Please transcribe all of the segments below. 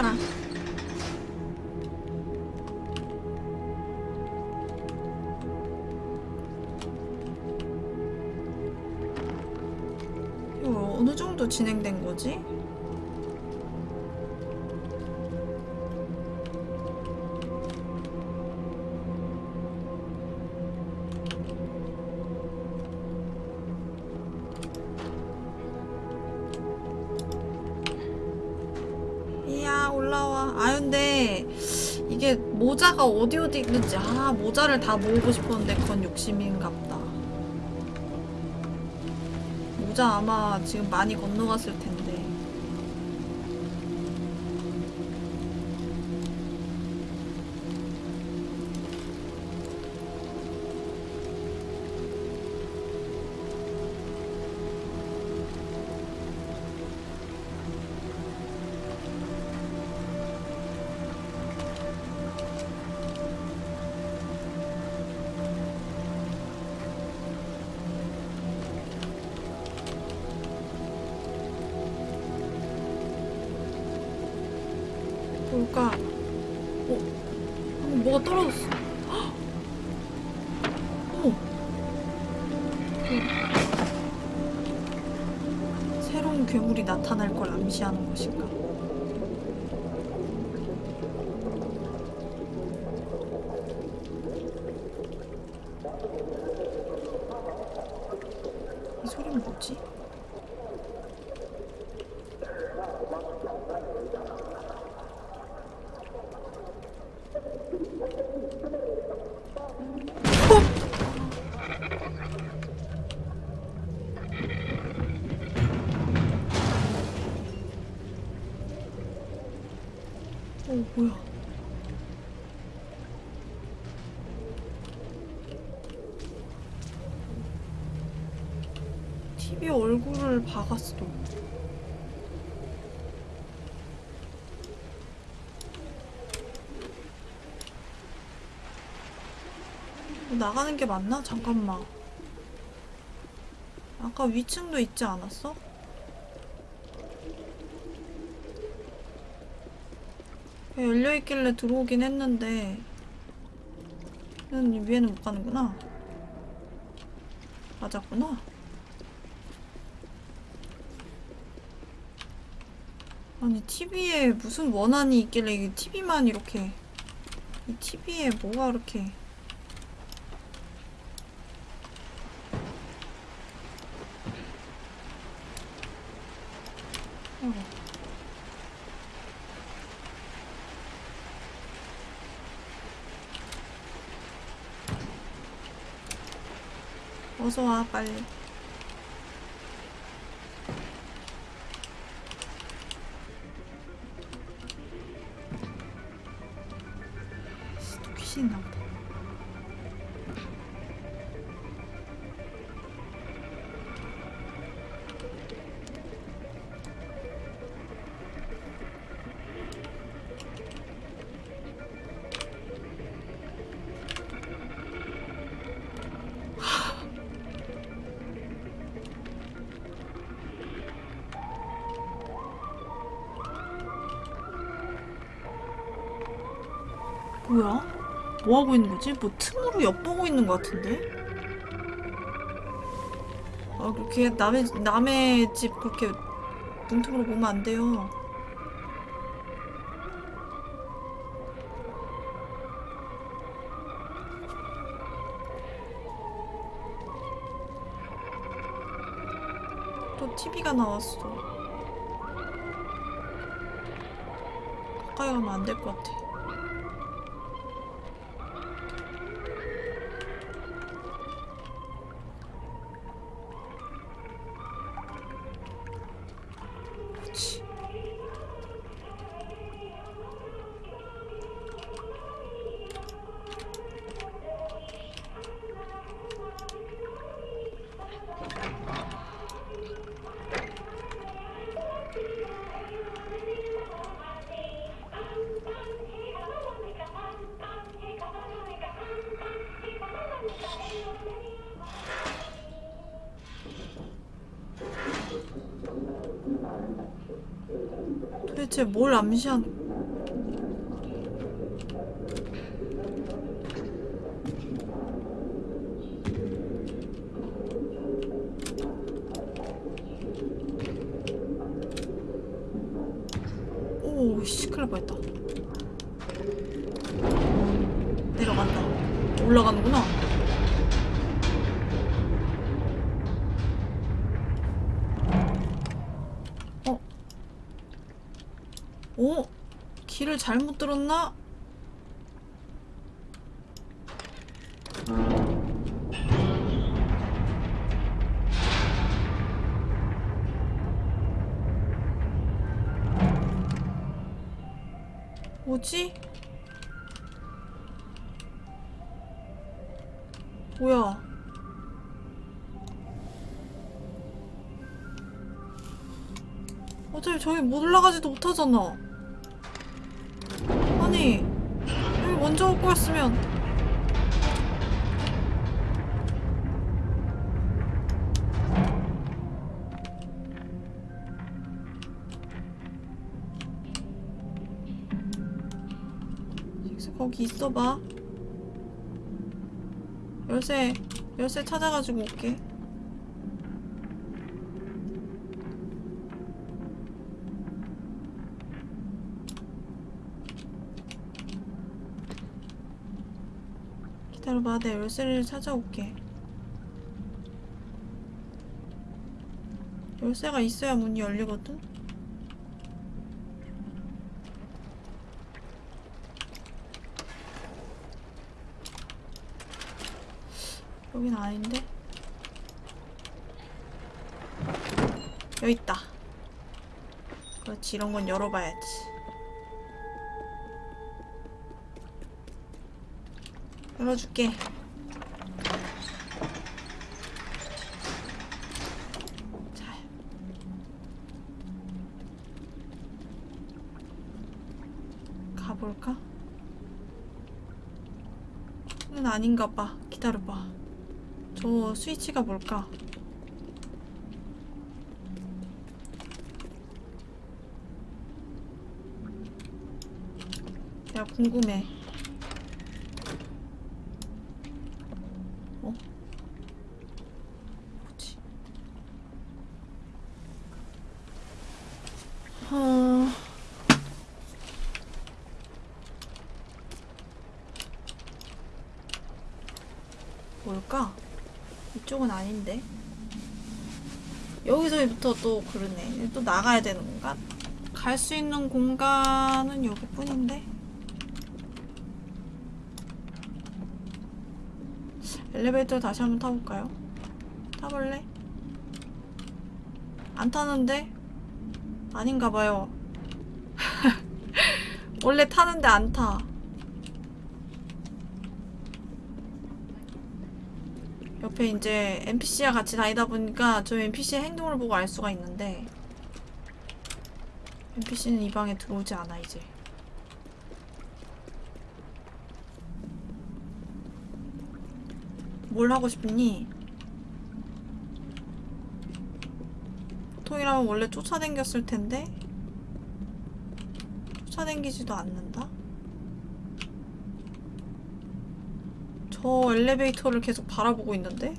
가라. 이거 어느 정도 진행된 거지? 모자가 어디 어디 있는지. 아 모자를 다 모으고 싶었는데 그건 욕심인갑다. 모자 아마 지금 많이 건너갔을 텐데 이 소리는 뭐지? TV 얼굴을 박았어 어, 나가는 게 맞나? 잠깐만 아까 위층도 있지 않았어? 열려있길래 들어오긴 했는데 위에는 못 가는구나 맞았구나 아니 TV에 무슨 원한이 있길래 이게 TV만 이렇게 이 TV에 뭐가 이렇게 어. 어서 와 빨리 뭐 하고 있는 거지? 뭐 틈으로 엿보고 있는 것 같은데? 아 그렇게 남의 남의 집 그렇게 문틈으로 보면 안 돼요. 또 TV가 나왔어. 가까이 가면 안 될 것 같아. 뭘 암시한 못하잖아. 아니, 여기 먼저 올 거였으면. 식스 거기 있어봐. 열쇠, 열쇠 찾아가지고 올게. 기다려봐, 내 열쇠를 찾아올게. 열쇠가 있어야 문이 열리거든? 여긴 아닌데? 여기 있다. 그렇지, 이런 건 열어봐야지. 열어줄게. 자. 가볼까? 는 아닌가 봐. 기다려봐. 저 스위치가 뭘까? 내가 궁금해. 어? 뭐지? 어... 뭘까? 이쪽은 아닌데. 또 그러네. 또 나가야 되는 건가? 갈 수 있는 공간은 여기뿐인데. 엘리베이터 다시 한번 타볼까요? 타볼래? 안 타는데? 아닌가 봐요. 원래 타는데 안 타. 옆에 이제 NPC와 같이 다니다 보니까 저 NPC의 행동을 보고 알 수가 있는데 NPC는 이 방에 들어오지 않아 이제 뭘 하고 싶니? 보통이라면 원래 쫓아댕겼을 텐데 쫓아댕기지도 않는다? 저 엘리베이터를 계속 바라보고 있는데?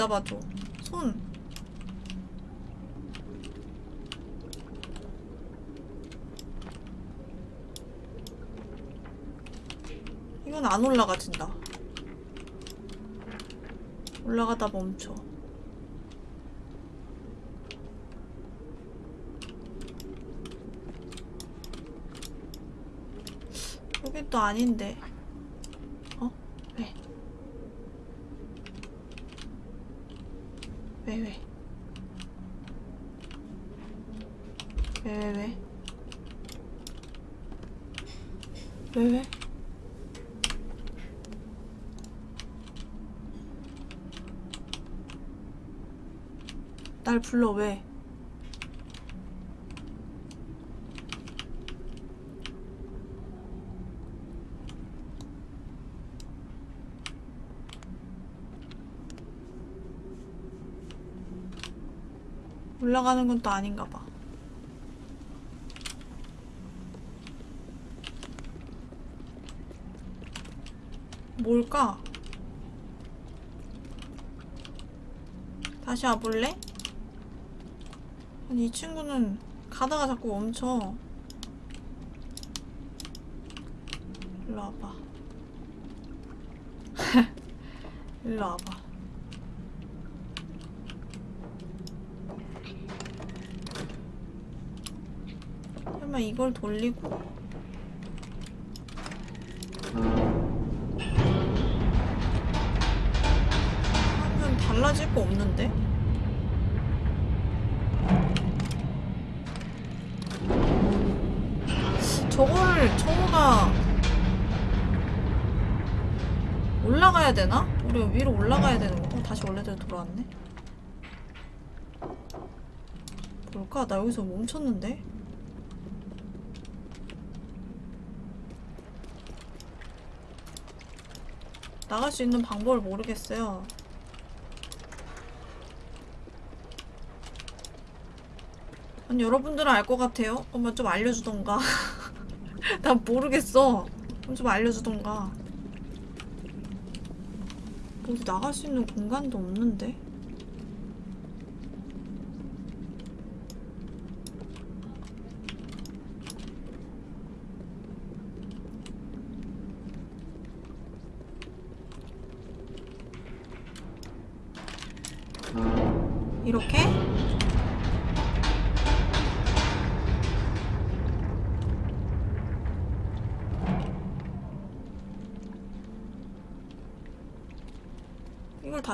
잡아줘. 손. 이건 안 올라가진다. 올라가다 멈춰. 여긴 또 아닌데. 어? 왜? 왜, 왜? 왜, 왜, 왜? 왜, 왜? 날 불러 왜? 올라가는 건 또 아닌가 봐. 뭘까? 다시 와볼래? 아니 이 친구는 가다가 자꾸 멈춰. 일로 와봐. 일로 와봐. 설마 이걸 돌리고 위로 올라가야 되는 거? 어, 다시 원래대로 돌아왔네. 뭘까? 나 여기서 멈췄는데? 나갈 수 있는 방법을 모르겠어요. 아니 여러분들은 알 것 같아요? 그러면 좀 알려주던가. 난 모르겠어. 그럼 좀 알려주던가. 어디 나갈 수 있는 공간도 없는데?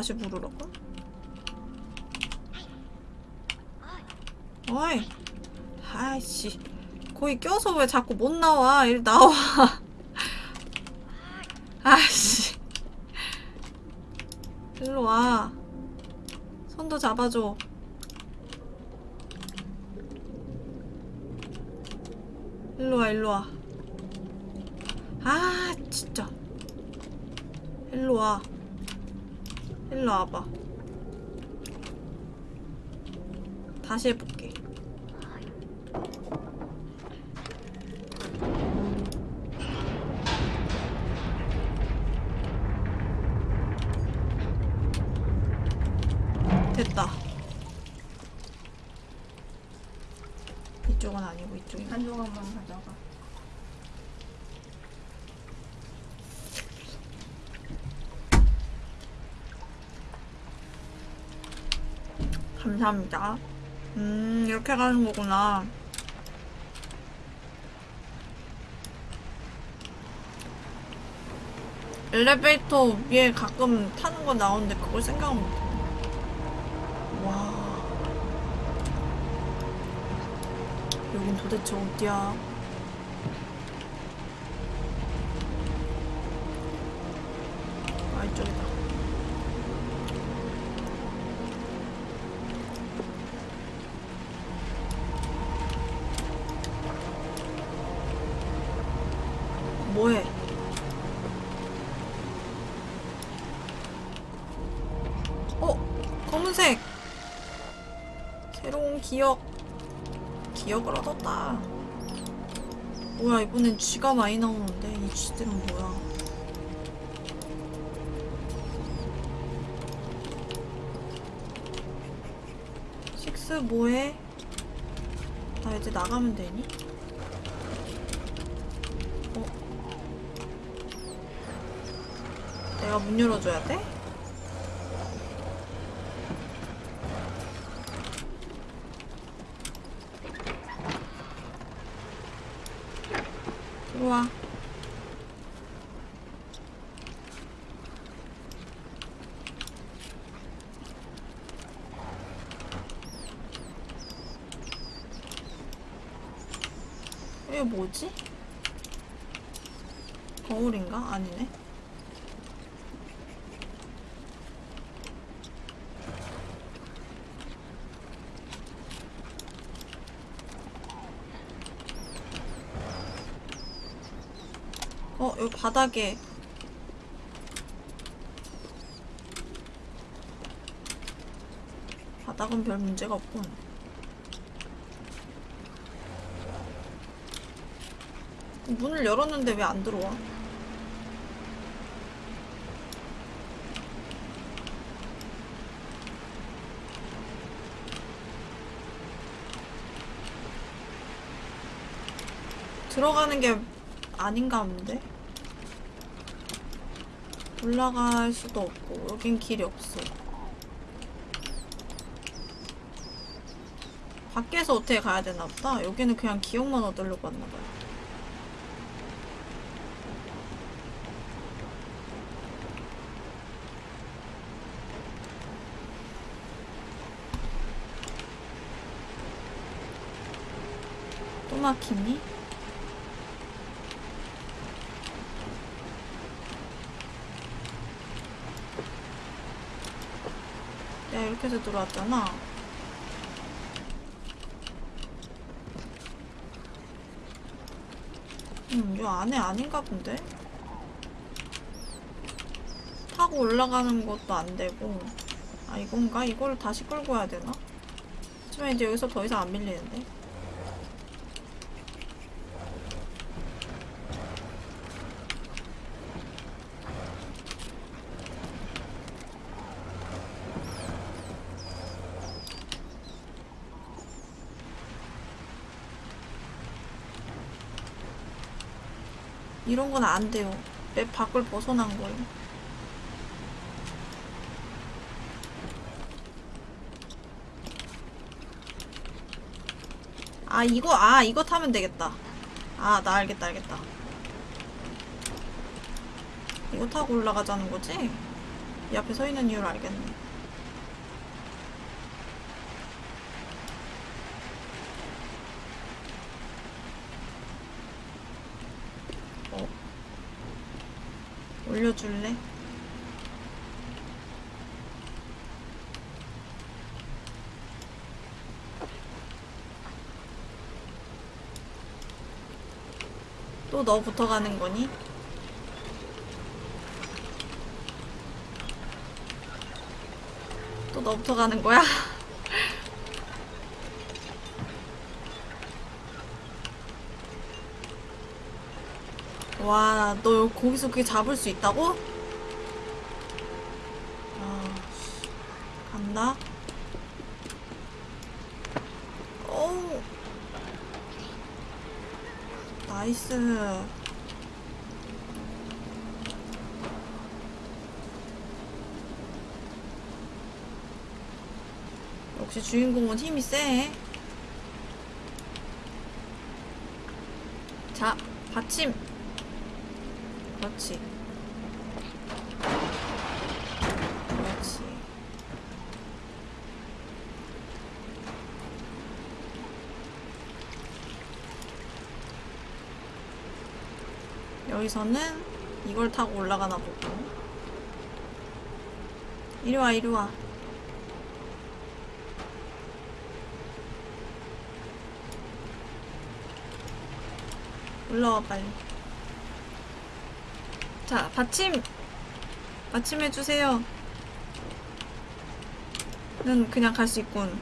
다시 부르라고? 어이 아이씨. 거기 껴서 왜 자꾸 못 나와? 일 나와. 아이씨. 일로 와. 손도 잡아줘. 일로 와 일로 와 아 진짜. 일로 와 일로 와봐. 다시 해볼게. 됐다. 이쪽은 아니고 이쪽이. 한 조각만 가져가. 감사합니다. 음, 이렇게 가는 거구나. 엘리베이터 위에 가끔 타는 거 나오는데 그걸 생각 못 해. 와. 여긴 도대체 어디야? 기억을 얻었다. 뭐야, 이번엔 쥐가 많이 나오는데, 이 쥐들은 뭐야? 식스 뭐해? 나 이제 나가면 되니? 내가 문 열어줘야 돼? 들어와. 이게 뭐지? 거울인가? 아니네. 어, 여기 바닥에. 바닥은 별 문제가 없군. 문을 열었는데 왜 안 들어와? 들어가는 게 아닌가 본데? 올라갈 수도 없고 여긴 길이 없어. 밖에서 어떻게 가야 되나 보다? 여기는 그냥 기억만 얻으려고 왔나 봐요. 또 막히니? 내가 이렇게 해서 들어왔잖아. 음, 요 안에 아닌가 본데? 타고 올라가는 것도 안 되고. 아, 이건가? 이걸 다시 끌고 와야 되나? 하지만 이제 여기서 더 이상 안 밀리는데? 이런 건 안 돼요. 맵 밖을 벗어난 거예요. 아, 이거, 아, 이거 타면 되겠다. 아, 나 알겠다, 알겠다. 이거 타고 올라가자는 거지? 이 앞에 서 있는 이유를 알겠네. 어. 올려줄래? 또 너 붙어가는 거니? 또 너 붙어가는 거야? 와, 너 거기서 그게 잡을 수 있다고? 아, 씨. 간다. 어우. 나이스. 역시 주인공은 힘이 세. 자, 받침. 그렇지. 여기서는 이걸 타고 올라가나 보고. 이리 와, 이리 와. 올라와, 빨리. 자, 받침! 받침해주세요. 는 그냥 갈 수 있군.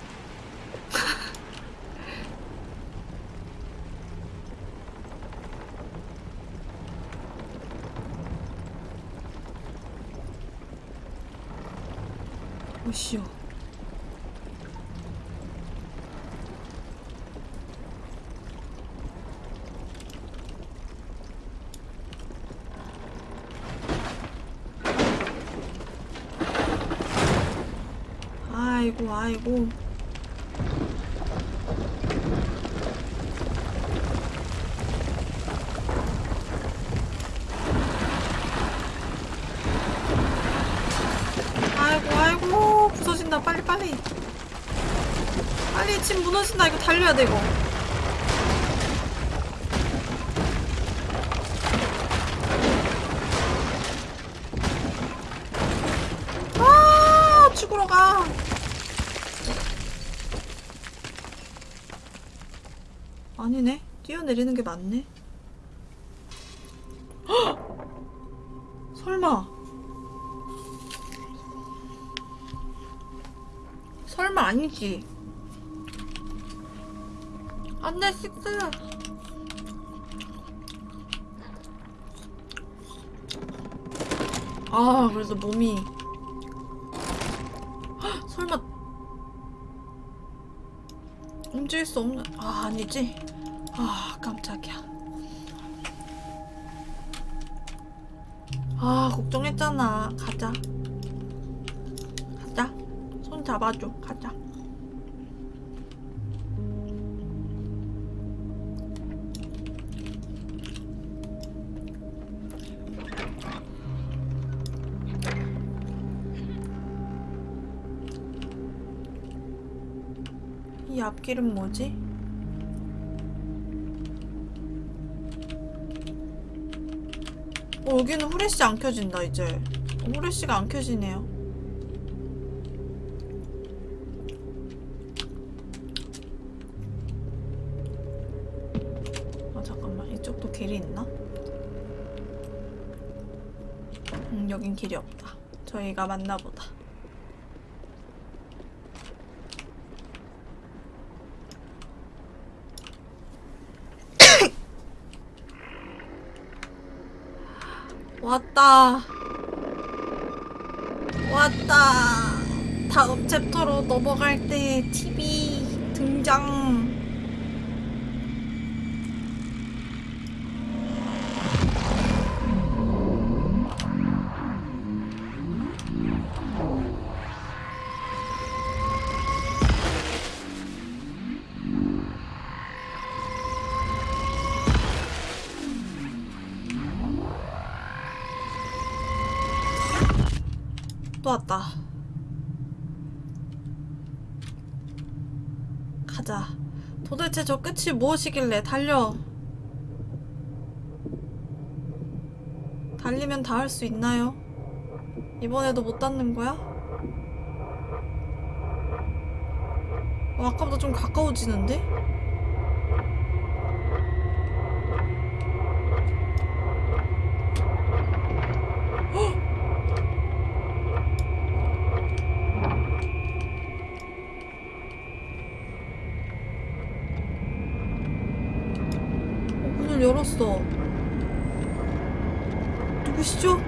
오시오. 아이고, 아이고. 아이고. 부서진다. 빨리, 빨리. 빨리, 집 무너진다. 이거 달려야 돼, 이거. 아, 죽으러 가. 아니네. 뛰어 내리는 게 맞네. 헉! 설마. 설마 아니지. 안돼 식스. 아 그래서 몸이. 헉, 설마. 움직일 수 없는 아 아니지 아 깜짝이야. 아 걱정했잖아. 가자. 가자. 손 잡아줘. 가자. 이 앞길은 뭐지? 어, 여기는 후레쉬 안 켜진다 이제. 어, 후레쉬가 안 켜지네요. 아 잠깐만. 이쪽도 길이 있나? 음 여긴 길이 없다. 저희가 맞나보다 왔다. 왔다. 다음 챕터로 넘어갈 때 TV 등장. 저 끝이 무엇이길래 달려. 달리면 다 할 수 있나요? 이번에도 못 닿는 거야? 어, 아까보다 좀 가까워지는데? 어, 문을 열었어. 누구시죠?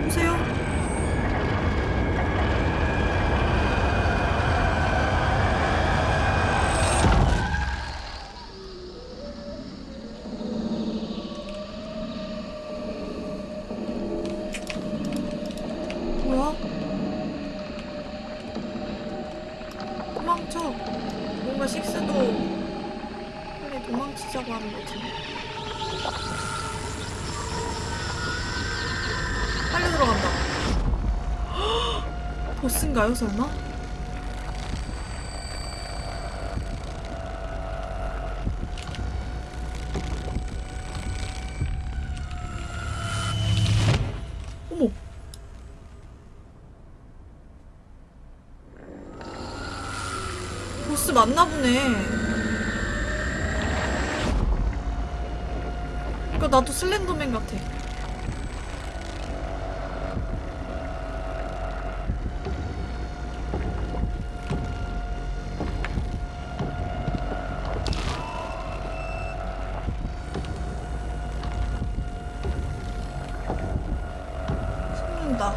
누구세요? 뭐야? 도망쳐. 뭔가 식스도 빨리 도망치자고 하는 거지. 빨리 들어간다. 헉! 보스인가요, 설마? 어머. 보스 맞나 보네. 그러니까 나도 슬렌더맨 같아. 숨는다.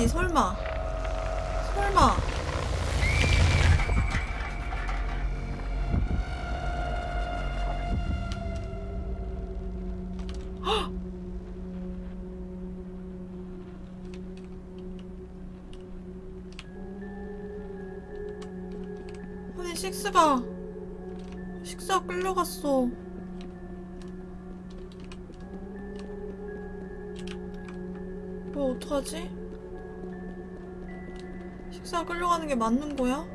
아니지 설마 설마 헉! 아니 식스가 식스가 끌려갔어 뭐 어떡하지? 식사 끌려가는 게 맞는 거야?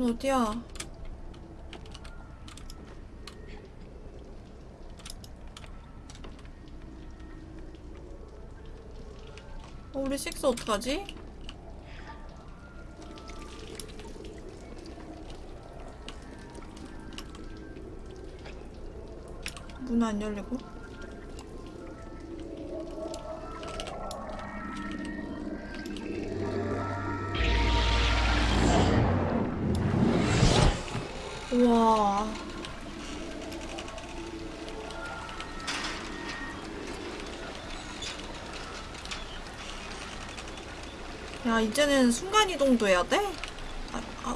여긴 어디야? 어, 우리 식스 어떡하지? 문 안 열리고? 야, 이제는 순간이동도 해야 돼? 아, 아.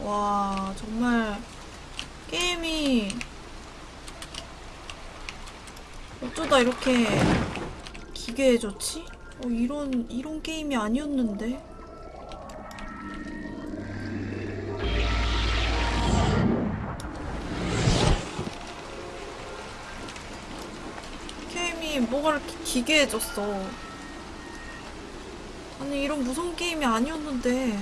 와, 정말 게임이 어쩌다 이렇게 기괴해졌지? 어, 이런, 이런 게임이 아니었는데? 게임이 뭐가 이렇게 기괴해졌어. 아니, 이런 무서운 게임이 아니었는데.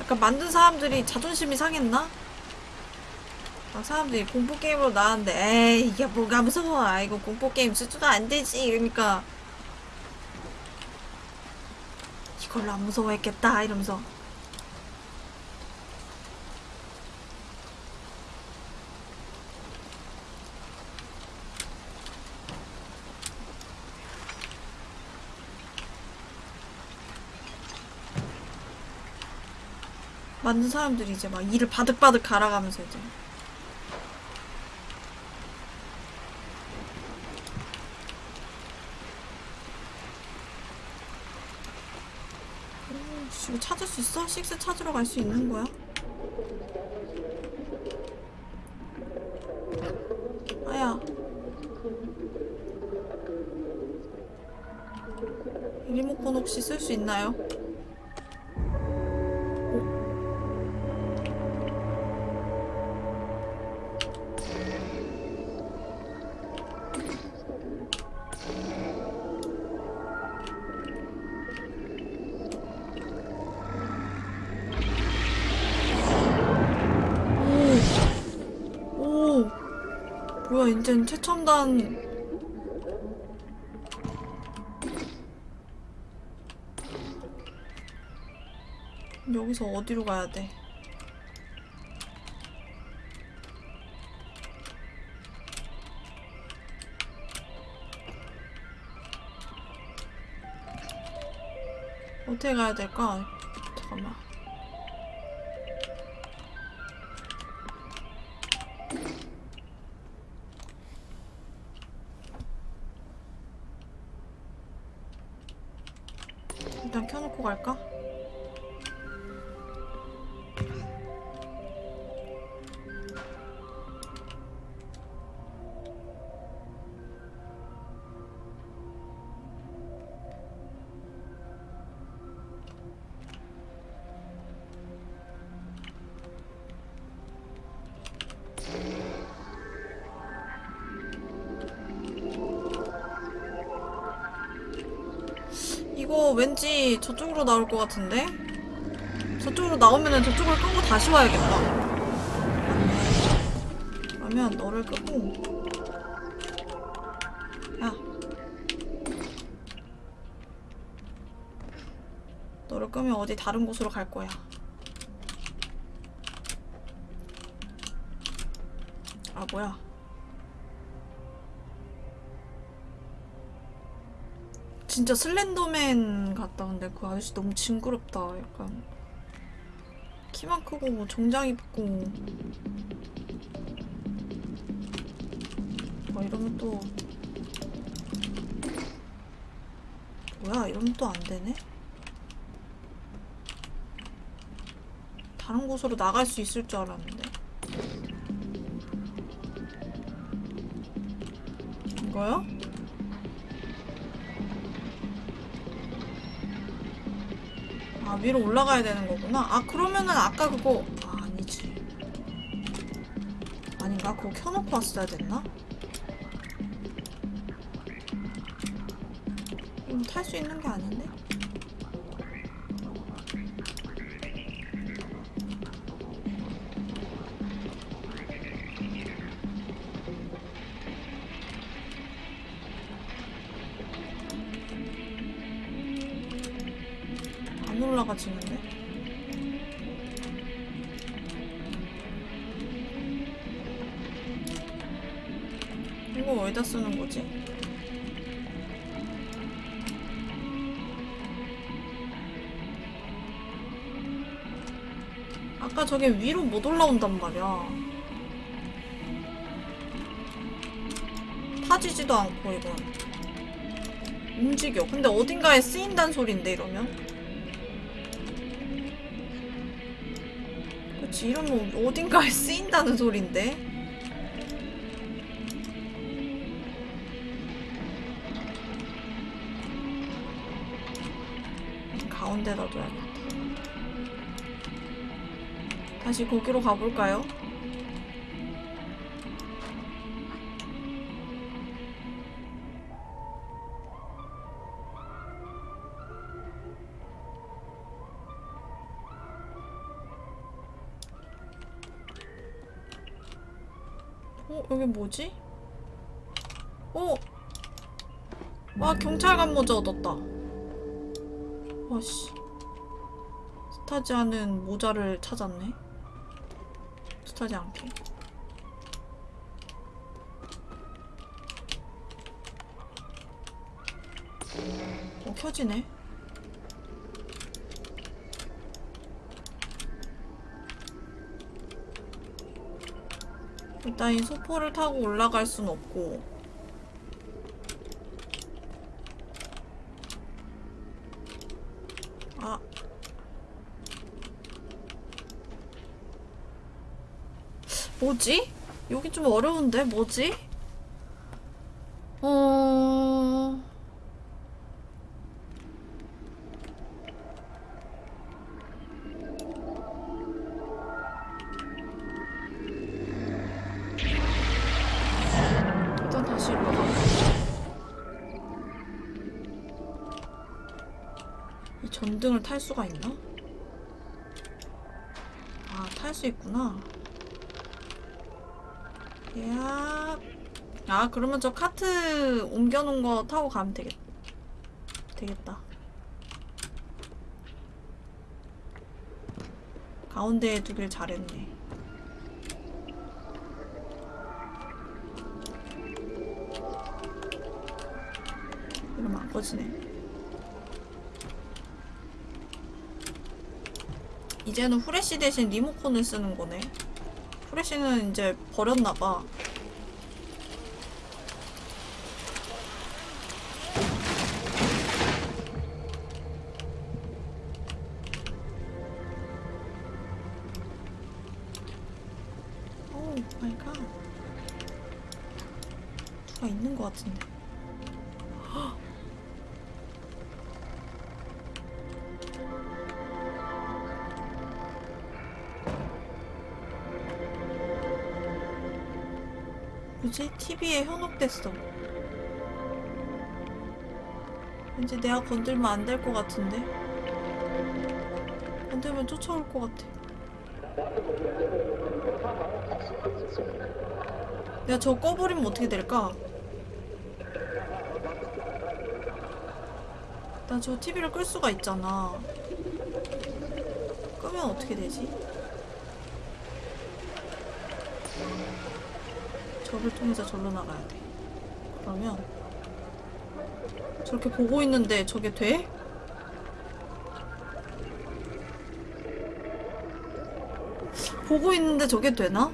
약간 만든 사람들이 자존심이 상했나? 막 사람들이 공포게임으로 나왔는데 에이 이게 뭐가 무서워 아 이거 공포게임 수준도 안 되지 이러니까 이걸로 안 무서워했겠다 이러면서 만든 사람들이 이제 막 이를 바득바득 갈아가면서 이제 오, 씨, 이거 찾을 수 있어? 식스 찾으러 갈 수 있는 거야? 아야 이 리모컨 혹시 쓸 수 있나요? 이젠 최첨단. 여기서 어디로 가야 돼? 어떻게 가야 될까? 잠깐만. 일단 켜놓고 갈까? 저쪽으로 나올 것 같은데? 저쪽으로 나오면은 저쪽을 끄고 다시 와야겠다. 그러면 너를 끄고. 야. 너를 끄면 어디 다른 곳으로 갈 거야. 아, 뭐야. 진짜 슬렌더맨 같다. 근데 그 아저씨 너무 징그럽다. 약간 키만 크고 뭐 정장 입고 뭐 이러면 또 뭐야? 이러면 또 안 되네. 다른 곳으로 나갈 수 있을 줄 알았는데. 이거요? 위로 올라가야 되는 거구나 아 그러면은 아까 그거 아 아니지 아닌가? 그거 켜놓고 왔어야 됐나? 이거 탈수 있는 게 아닌데? 안 올라가지는데? 이거 어디다 쓰는 거지? 아까 저게 위로 못 올라온단 말이야. 타지지도 않고 이건. 움직여. 근데 어딘가에 쓰인다는 소린데 이러면? 그치 이러면 어딘가에 쓰인다는 소린데? 가운데다 둬야겠다. 다시 거기로 가볼까요? 뭐지? 어! 와, 경찰관 모자 얻었다. 와씨. 스타지 않은 모자를 찾았네. 스타지 않게. 어, 켜지네. 일단 이 소포를 타고 올라갈 순 없고 아 뭐지? 여기 좀 어려운데 뭐지? 전등을 탈 수가 있나? 아, 탈 수 있구나. 야. 아, 그러면 저 카트 옮겨놓은 거 타고 가면 되겠, 되겠다. 가운데에 두길 잘했네. 이러면 안 꺼지네. 이제는 후레쉬 대신 리모컨을 쓰는 거네. 후레쉬는 이제 버렸나봐. 뭐지? TV에 현혹됐어. 왠지 내가 건들면 안 될 것 같은데? 건들면 쫓아올 것 같아. 내가 저거 꺼버리면 어떻게 될까? 나 저 TV를 끌 수가 있잖아. 끄면 어떻게 되지? 저를 통해서 절로 나가야 돼. 그러면 저렇게 보고 있는데 저게 돼? 보고 있는데 저게 되나?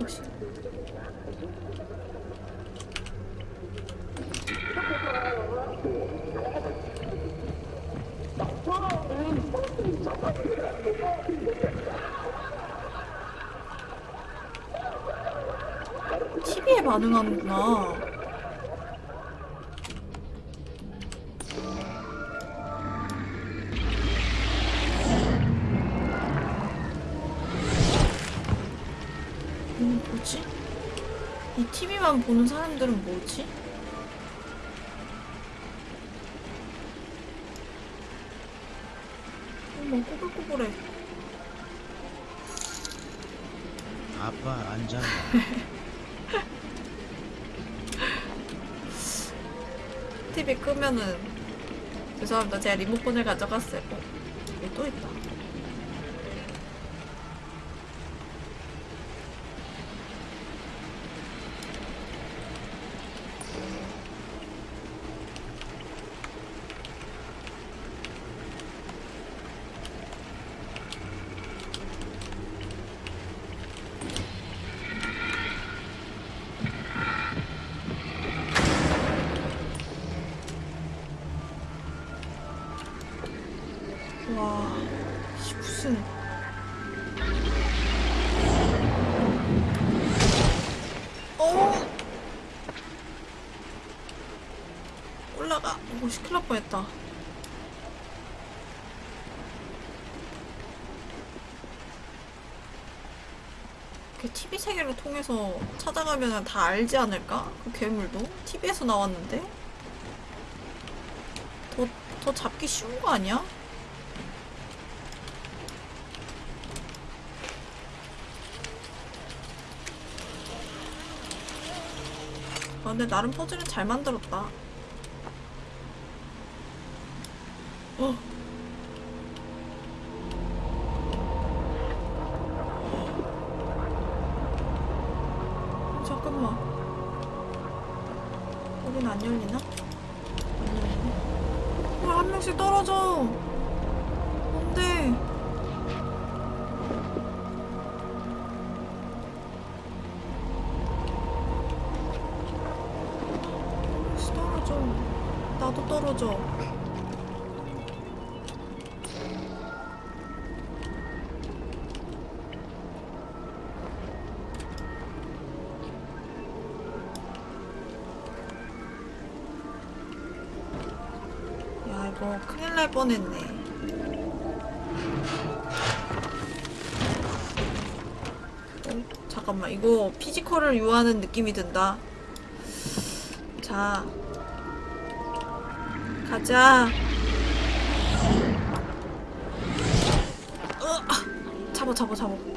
혹시 반응하는구나. 음, 뭐지? 이 TV만 보는 사람들은 뭐지? 죄송합니다. 제가 리모컨을 가져갔어요. 어, 또 있다. 뻔했다. 그 TV 세계를 통해서 찾아가면 다 알지 않을까? 그 괴물도? TV에서 나왔는데? 더, 더 잡기 쉬운 거 아니야? 아, 근데 나름 퍼즐은 잘 만들었다. 어. 피지컬을 유하는 느낌이 든다. 자, 가자. 으, 아, 잡아, 잡아, 잡아.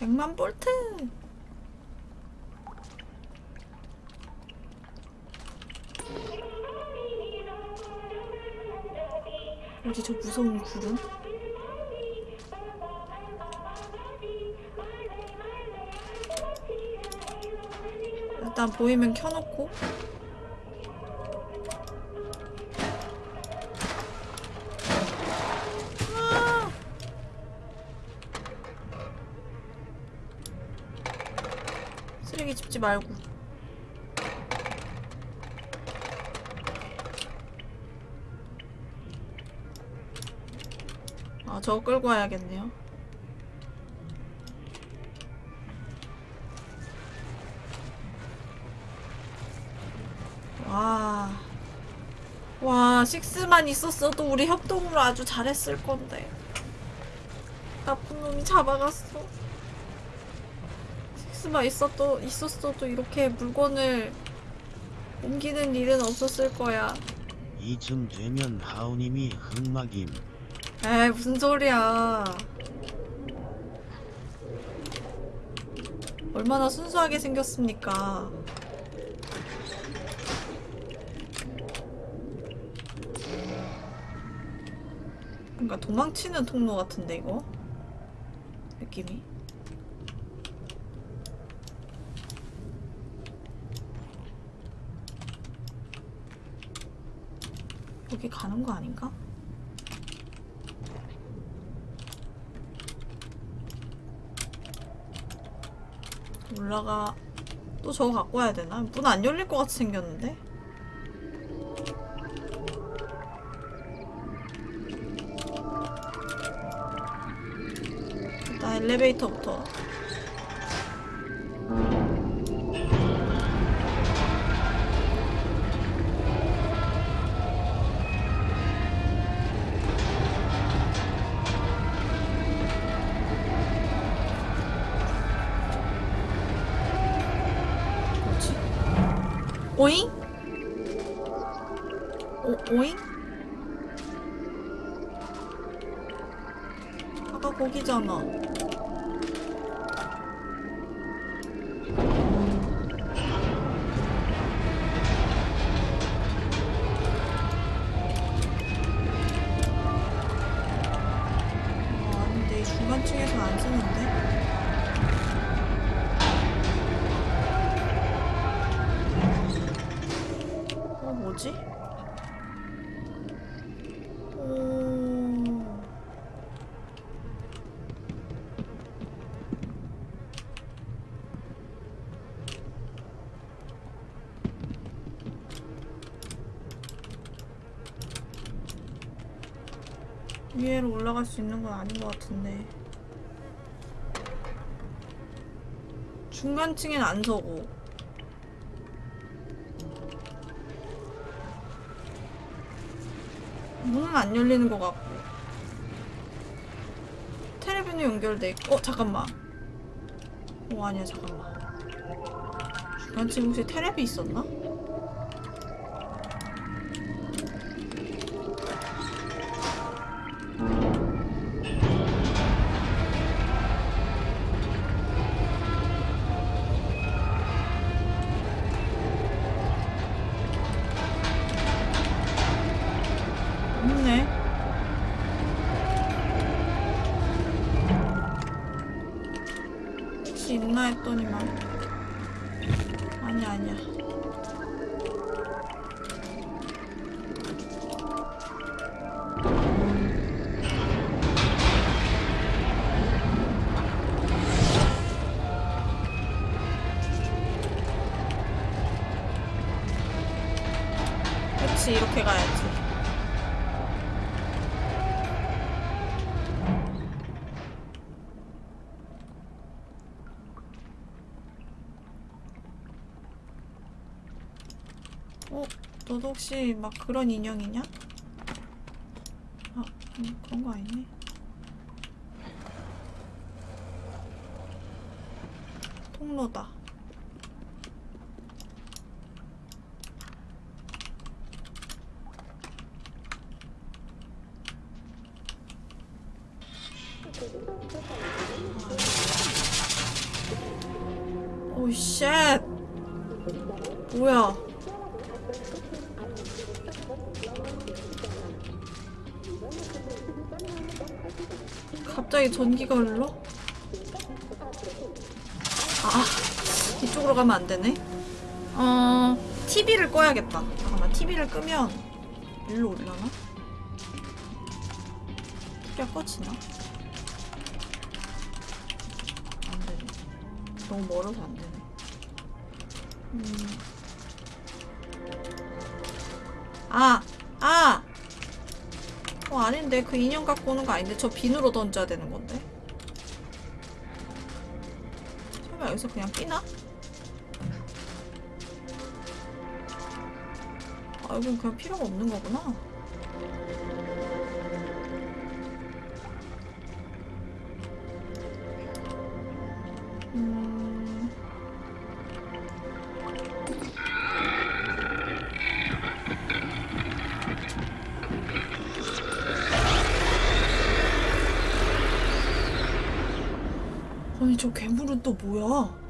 100만 볼트 어디 저 무서운 구름? 일단 보이면 켜놓고 말고 아 저거 끌고 와야겠네요 와 와, 식스만 있었어도 우리 협동으로 아주 잘했을 건데. 나쁜 놈이 잡아갔어. 식스만 있었도, 있었어도 이렇게 물건을 옮기는 일은 없었을 거야. 이쯤 되면 하우님이 흑막임. 에이, 무슨 소리야. 얼마나 순수하게 생겼습니까? 뭔가 도망치는 통로 같은데, 이거? 느낌이. 여기 가는 거 아닌가? 올라가 또 저거 갖고 와야 되나? 문 안 열릴 것 같이 생겼는데? 일단 엘리베이터부터 올라갈 수 있는 건 아닌 것 같은데. 중간층엔 안 서고. 문은 안 열리는 것 같고 텔레비는 연결돼 있고 어 잠깐만 어 아니야 잠깐만 중간층 혹시 텔레비 있었나? 너도 혹시 막 그런 인형이냐? 아, 음, 그런 거 아니네. 꺼야겠다. 잠깐만, TV를 끄면 일로 올라나? TV가 꺼지나? 안 되네. 너무 멀어서 안 되네. 음. 아! 아! 어 아닌데 그 인형 갖고 오는 거 아닌데 저 비누로 던져야 되는 건데 설마 여기서 그냥 끼나? 아, 이건 그냥 필요가 없는 거구나. 음... 아니 저 괴물은 또 뭐야?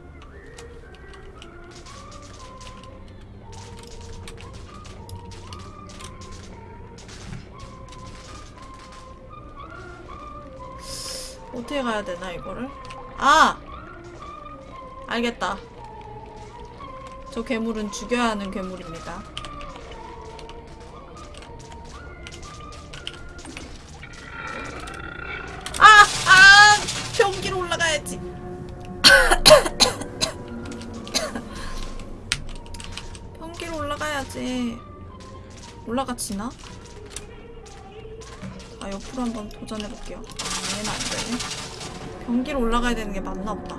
어떻게 가야 되나 이거를? 아! 알겠다. 저 괴물은 죽여야 하는 괴물입니다. 아! 아! 변기로 올라가야지. 변기로 올라가야지. 올라가지나? 자, 옆으로 한번 도전해볼게요. 아, 얘는 안 되네. 변기로 올라가야 되는 게 맞나 보다.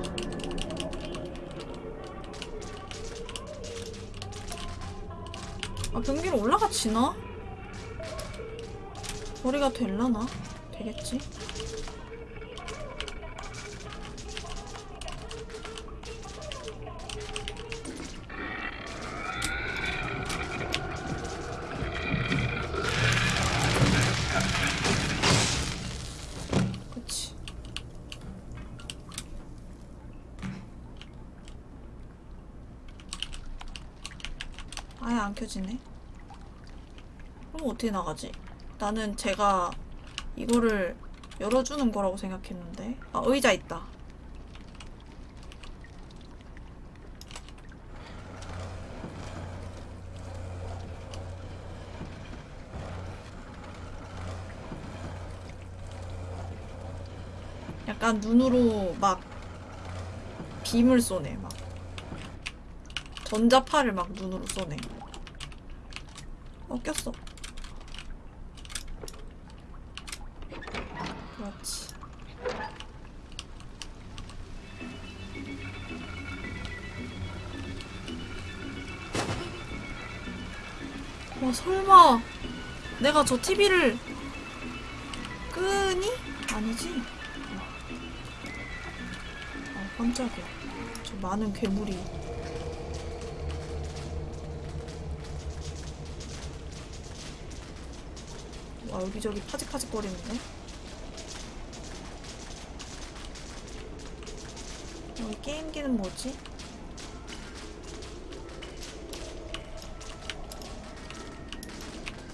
아, 변기로 올라가지나? 거리가 될라나? 되겠지? 나가지? 나는 제가 이거를 열어주는 거라고 생각했는데. 아, 의자 있다. 약간 눈으로 막 빔을 쏘네, 막. 전자파를 막 눈으로 쏘네. 어, 꼈어. 그렇지. 와, 설마. 내가 저 TV를 끄니? 아니지? 아, 깜짝이야. 저 많은 괴물이. 와, 여기저기 파직파직 거리는데? 여기 게임기는 뭐지?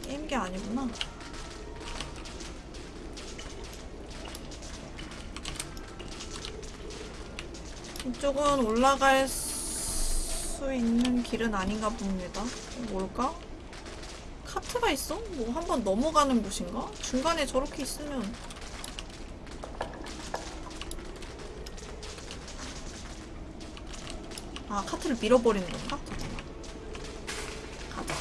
게임기 아니구나. 이쪽은 올라갈 수 있는 길은 아닌가 봅니다. 뭘까? 카트가 있어? 뭐 한번 넘어가는 곳인가? 중간에 저렇게 있으면 카트를 밀어버리는 건가? 가자.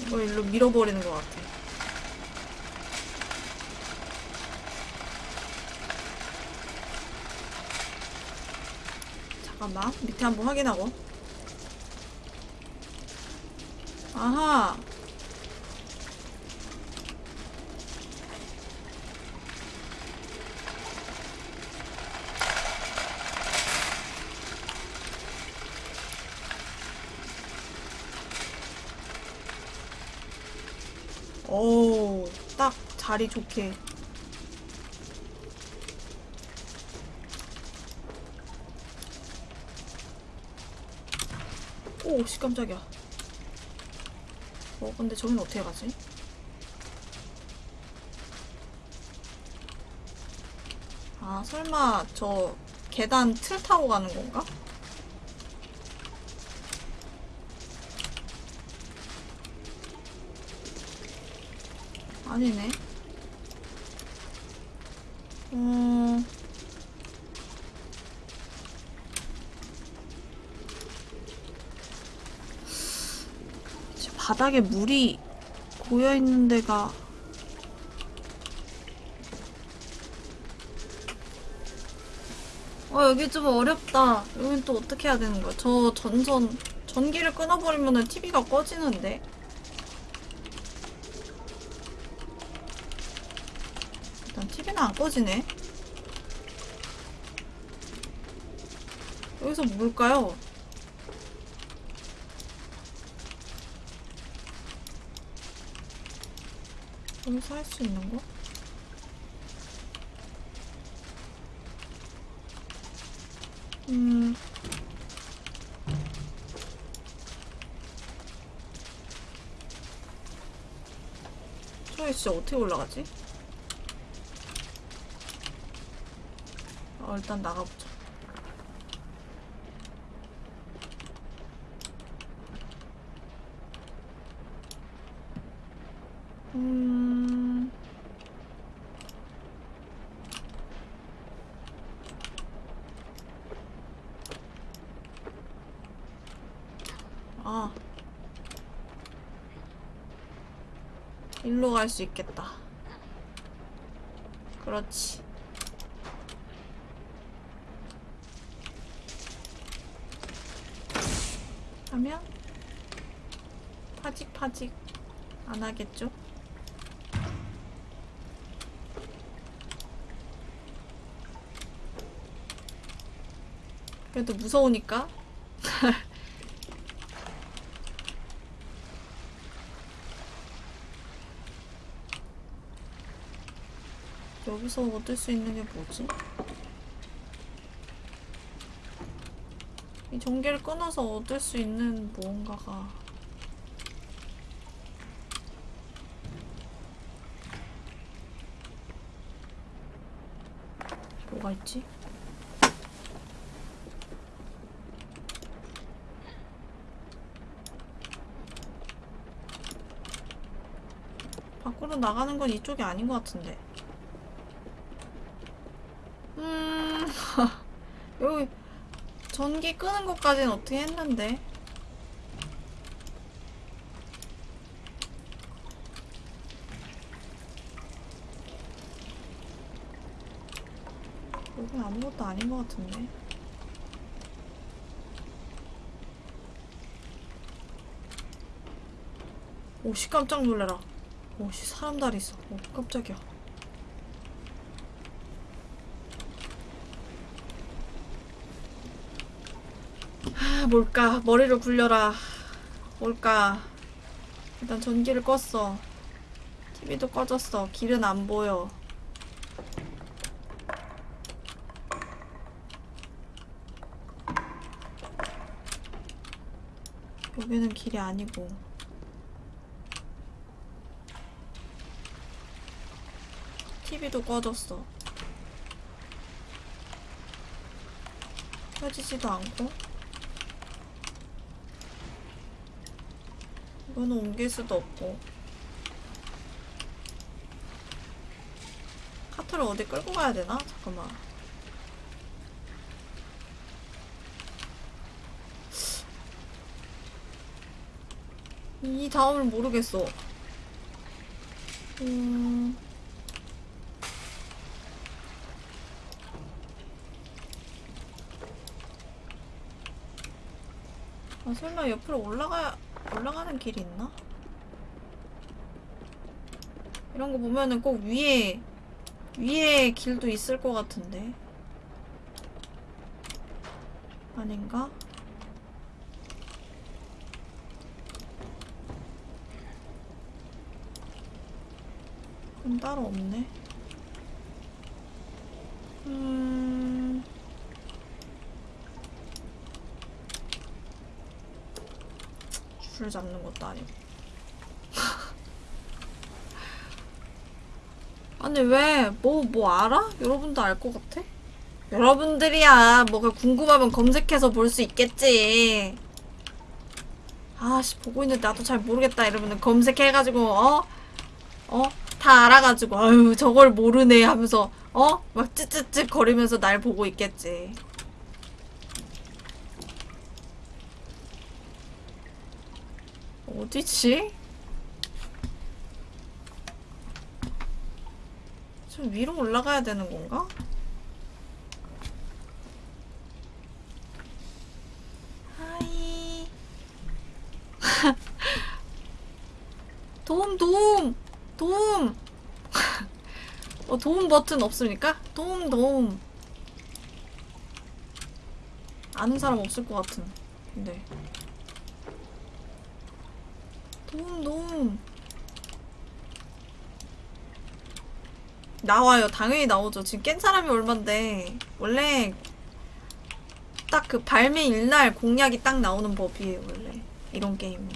이거 일로 밀어버리는 것 같아. 잠깐만 밑에 한번 확인하고. 아하. 오, 딱 자리 좋게. 오, 씨, 깜짝이야. 어, 근데 저긴 어떻게 가지? 아, 설마 저 계단 틀 타고 가는 건가? 아니네. 바닥에 물이 고여있는 데가 어 여기 좀 어렵다. 여긴 또 어떻게 해야 되는 거야? 저 전선 전기를 끊어버리면 TV가 꺼지는데? 일단 TV는 안 꺼지네. 여기서 뭘까요? 여기서 할 수 있는 거? 음. 저기 진짜 어떻게 올라가지? 어, 일단 나가보자. 음. 아. 일로 갈수 있겠다. 그렇지. 하면 파직파직 안 하겠죠? 그래도 무서우니까 여기서 얻을 수 있는 게 뭐지? 이 전기를 끊어서 얻을 수 있는 무언가가 뭐가 있지? 밖으로 나가는 건 이쪽이 아닌 것 같은데. 음, 여기 전기 끄는 것까지는 어떻게 했는데. 여긴 아무것도 아닌 것 같은데. 오씨 깜짝 놀래라. 오씨 사람 다리 있어. 오 깜짝이야. 아, 뭘까? 머리를 굴려라. 뭘까? 일단 전기를 껐어. TV도 꺼졌어. 길은 안 보여. 여기는 길이 아니고. TV도 꺼졌어. 켜지지도 않고. 이거는 옮길 수도 없고. 카트를 어디 끌고 가야 되나? 잠깐만. 이 다음을 모르겠어. 음... 아, 설마 옆으로 올라가, 올라가는 길이 있나? 이런 거 보면은 꼭 위에, 위에 길도 있을 것 같은데. 아닌가? 그럼 따로 없네. 음... 줄 잡는 것도 아니고. 아니 왜? 뭐뭐 알아? 여러분도 알 것 같아? 여러분들이야 뭐가 궁금하면 검색해서 볼 수 있겠지. 아씨 보고 있는데 나도 잘 모르겠다 이러면은 검색해가지고 어? 어? 다 알아가지고 아유 저걸 모르네 하면서 어? 막 찌찌찌 거리면서 날 보고 있겠지. 어디지? 좀 위로 올라가야 되는 건가? 하이 도움 도움 도움 어, 도움 버튼 없습니까? 도움 도움 아는 사람 없을 것 같은 근데 네. 도움, 도움. 나와요. 당연히 나오죠. 지금 깬 사람이 얼만데. 원래 딱 그 발매 일날 공략이 딱 나오는 법이에요, 원래. 이런 게임은.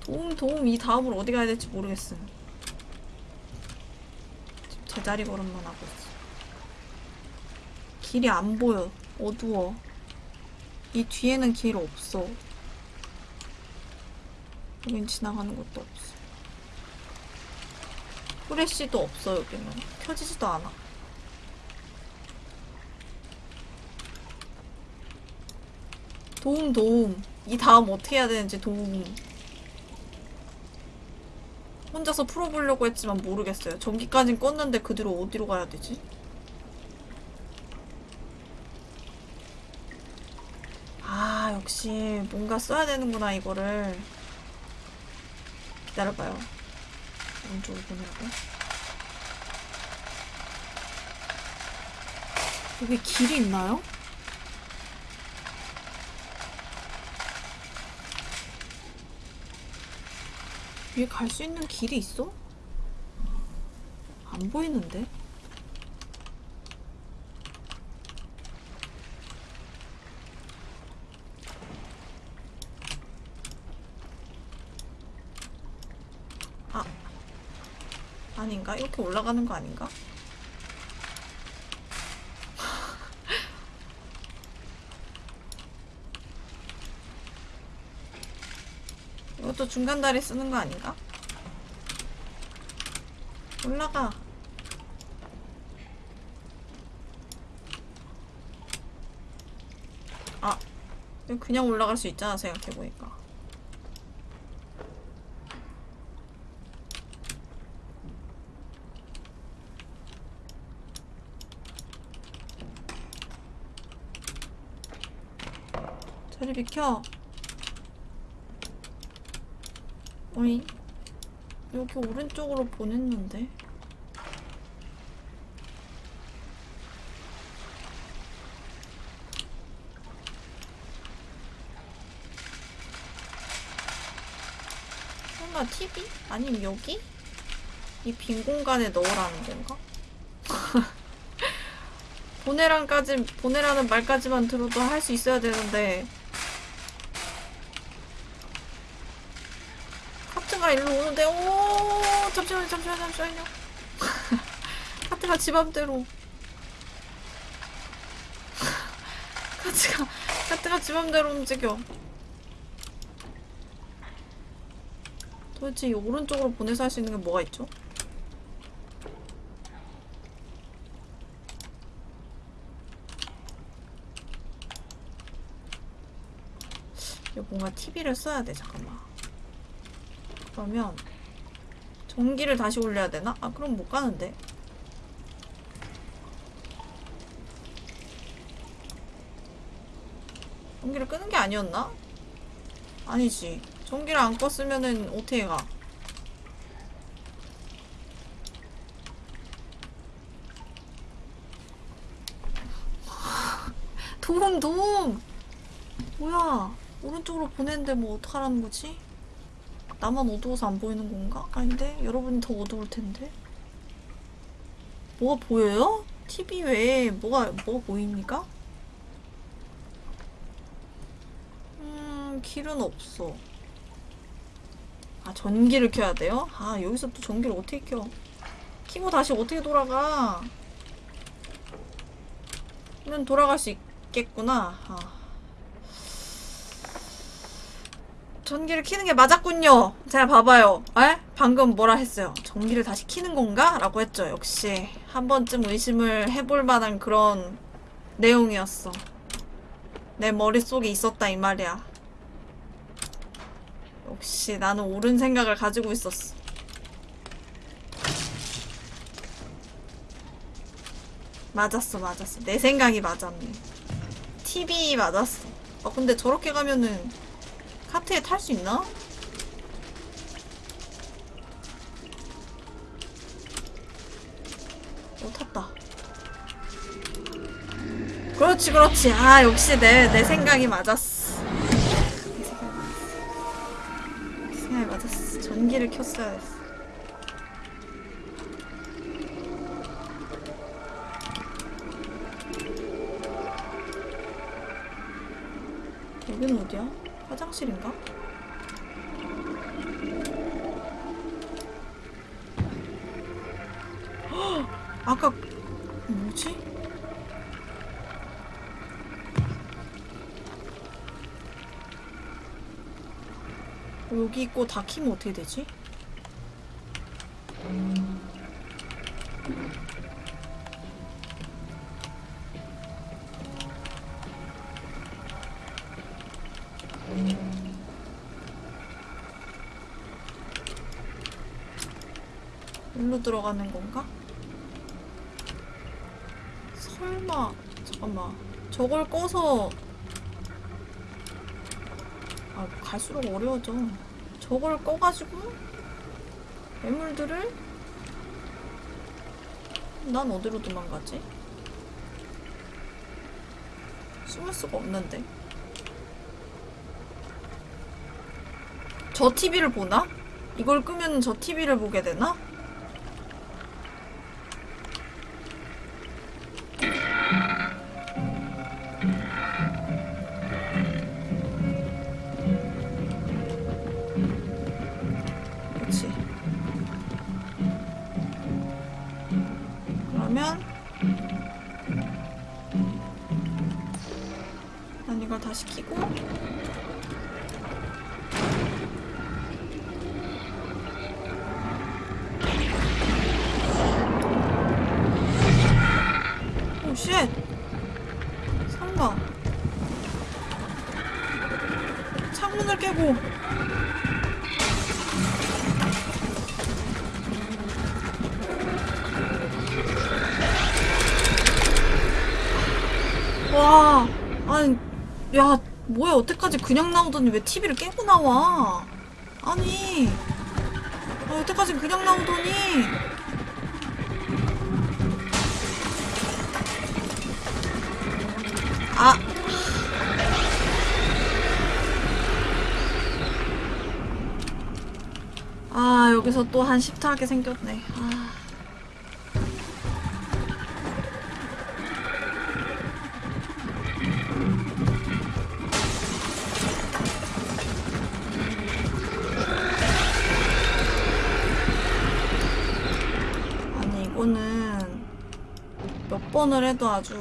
도움, 도움. 이 다음으로 어디 가야 될지 모르겠어요. 지금 제자리 걸음만 하고 있어. 길이 안 보여. 어두워. 이 뒤에는 길 없어. 여긴 지나가는 것도 없어. 후레쉬도 없어, 여기는. 켜지지도 않아. 도움, 도움. 이 다음 어떻게 해야 되는지 도움. 혼자서 풀어보려고 했지만 모르겠어요. 전기까진 껐는데 그 뒤로 어디로 가야 되지? 아, 역시 뭔가 써야 되는구나, 이거를. 기다려봐요. 오른쪽으로 보내라고. 여기 길이 있나요? 위에 갈 수 있는 길이 있어? 안 보이는데? 아, 아닌가? 이렇게 올라가는 거 아닌가? 이것도 중간 다리 쓰는 거 아닌가? 올라가. 아, 그냥 올라갈 수 있잖아, 생각해보니까. 저리 비켜. 어이 여기 오른쪽으로 보냈는데 설마 TV? 아니면 여기? 이 빈 공간에 넣으라는 건가? 보내란까지 보내라는 말까지만 들어도 할 수 있어야 되는데 카트가 일로 오는데 오 잠시만요 잠시만요 잠시만요. 카트가 지 맘대로. 카트가 카트가 지 맘대로 움직여. 도대체 이 오른쪽으로 보내서 할 수 있는 게 뭐가 있죠? 이거 뭔가 TV를 써야 돼 잠깐만 그러면 전기를 다시 올려야 되나? 아 그럼 못 가는데 전기를 끄는 게 아니었나? 아니지 전기를 안 껐으면은 어떻게 가? 도움 도움 뭐야 오른쪽으로 보냈는데 뭐 어떡하라는 거지? 나만 어두워서 안 보이는 건가? 아닌데? 여러분이 더 어두울 텐데? 뭐가 보여요? TV 외에 뭐가, 뭐가 보입니까? 음, 길은 없어. 아, 전기를 켜야 돼요? 아, 여기서 또 전기를 어떻게 켜? 키고 다시 어떻게 돌아가? 면 돌아갈 수 있겠구나. 아. 전기를 키는 게 맞았군요. 자, 봐봐요. 에? 방금 뭐라 했어요? 전기를 다시 키는 건가? 라고 했죠. 역시 한 번쯤 의심을 해볼 만한 그런 내용이었어. 내 머릿속에 있었다 이 말이야. 역시 나는 옳은 생각을 가지고 있었어. 맞았어, 맞았어. 내 생각이 맞았네. TV 맞았어. 어, 근데 저렇게 가면은 하트에 탈 수 있나? 오 탔다. 그렇지 그렇지. 아 역시 내 내 생각이 맞았어. 내 생각이 맞았어. 전기를 켰어야 했어. 여긴 어디야? 화장실인가? 헉! 아까 뭐지? 어, 여기 있고 다 키면 어떻게 되지? 일로 들어가는 건가? 설마 잠깐만 저걸 꺼서 아 갈수록 어려워져 저걸 꺼가지고 매물들을 난 어디로 도망가지? 숨을 수가 없는데 저 TV를 보나? 이걸 끄면 저 TV를 보게 되나? 그냥 나오더니 왜 TV를 깨고 나와? 아니, 아, 여태까지 그냥 나오더니. 아. 아, 여기서 또 한 십타하게 생겼네. 해도 아주.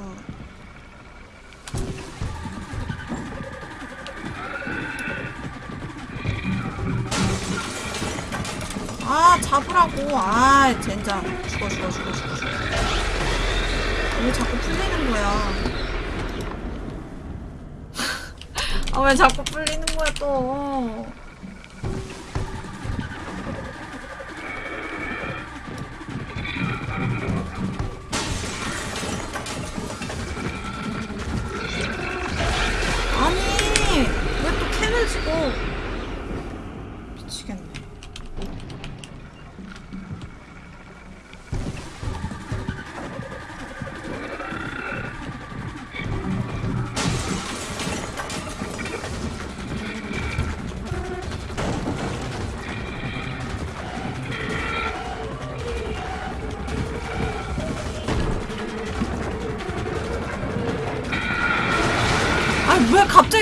아 잡으라고. 아 젠장. 죽어 죽어 죽어 죽어 죽어. 왜 자꾸 풀리는 거야? 아 왜 자꾸 풀리는 거야 또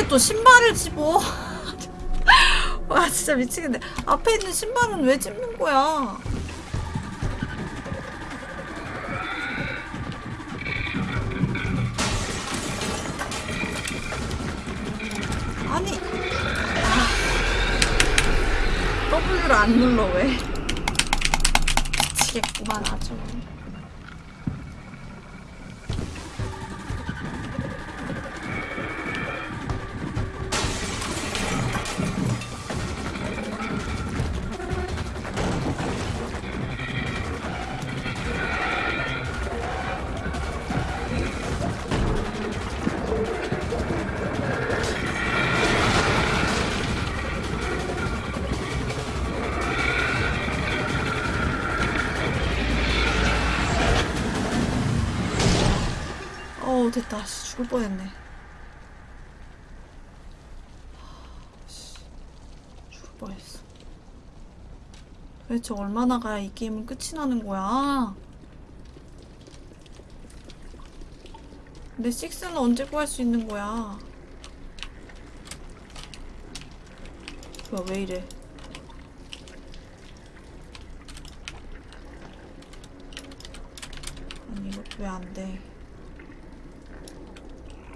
또 신발을 집어. 와 진짜 미치겠네. 앞에 있는 신발은 왜 집는 거야? 아니. 아. W를 안 눌러 왜 대체 얼마나 가야 이 게임은 끝이 나는 거야? 근데 식스는 언제 구할 수 있는 거야? 뭐야 왜 이래